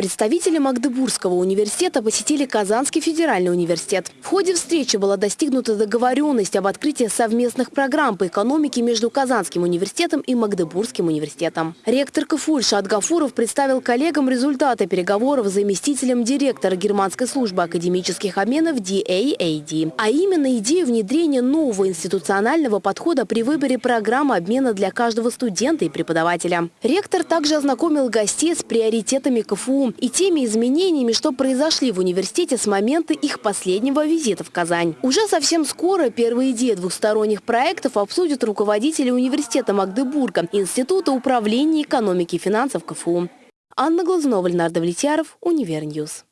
Представители Магдебургского университета посетили Казанский федеральный университет. В ходе встречи была достигнута договоренность об открытии совместных программ по экономике между Казанским университетом и Магдебургским университетом. Ректор КФУ Ильшат Гафуров представил коллегам результаты переговоров с заместителем директора Германской службы академических обменов DAAD, а именно идею внедрения нового институционального подхода при выборе программы обмена для каждого студента и преподавателя. Ректор также ознакомил гостей с приоритетами КФУ и теми изменениями, что произошли в университете с момента их последнего визита в Казань. Уже совсем скоро первые идеи двухсторонних проектов обсудят руководители университета Магдебурга, Института управления экономики и финансов КФУ. Анна Глазунова, Леонард Влетьяров, Univer News.